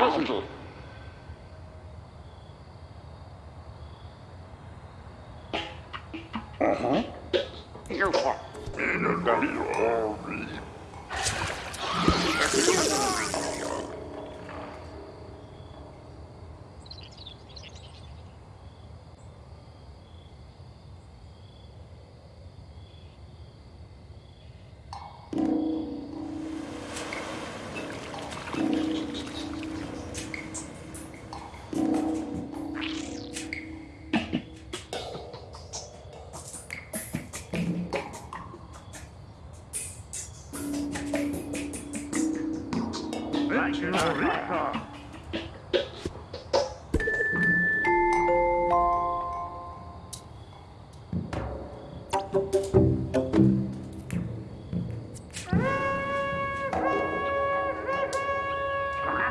Passengers.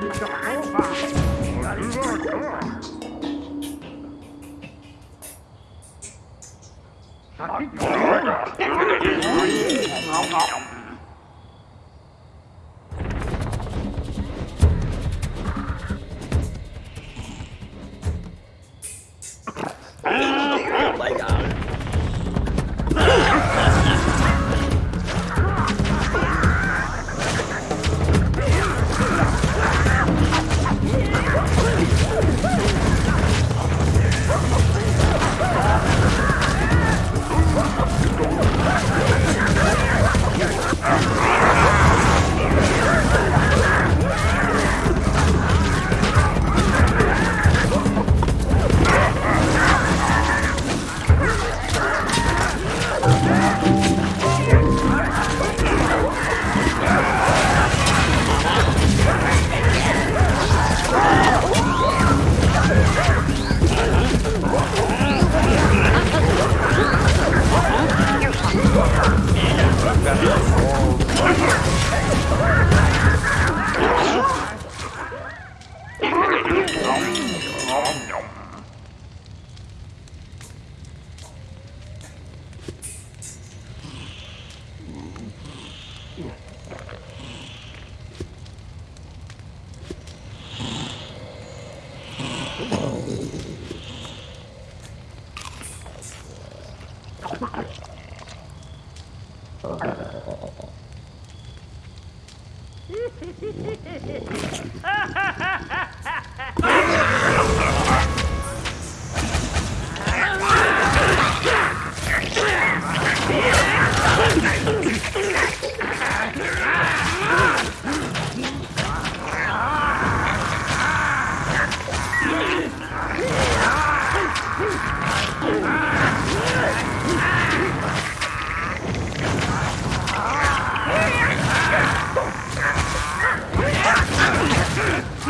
Ngọt ngọt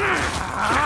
Ah!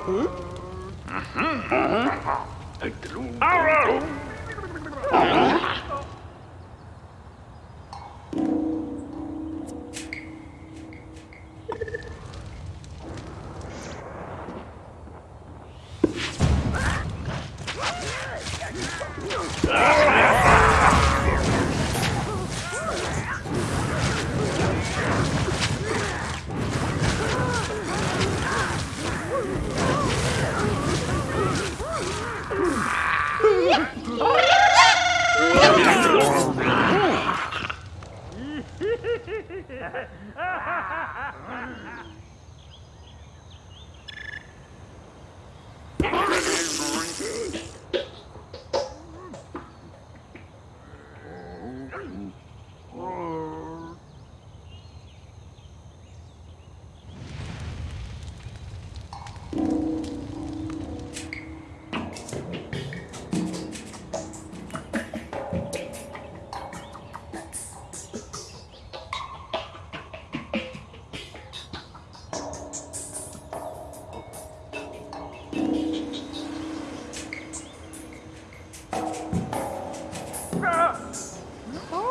Mm-hmm. Mm-hmm. Oh.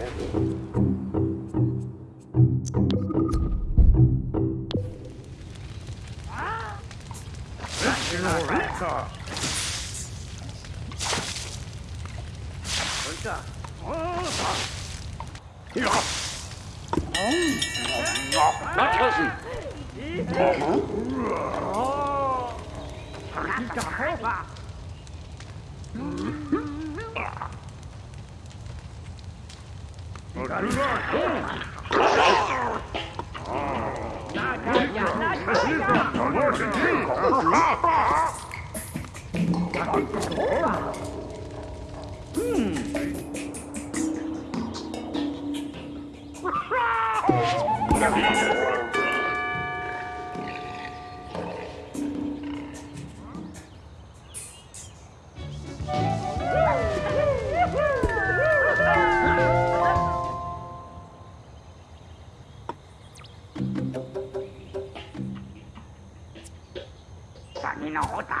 Italia! Senorita! Hỏi t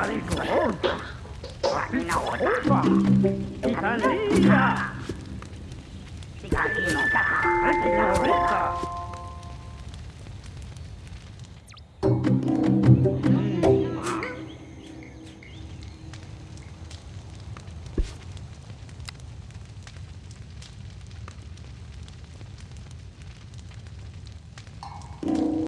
Maricón. ¡Upa! ¡Italia! ¡Italia! ¡Italia!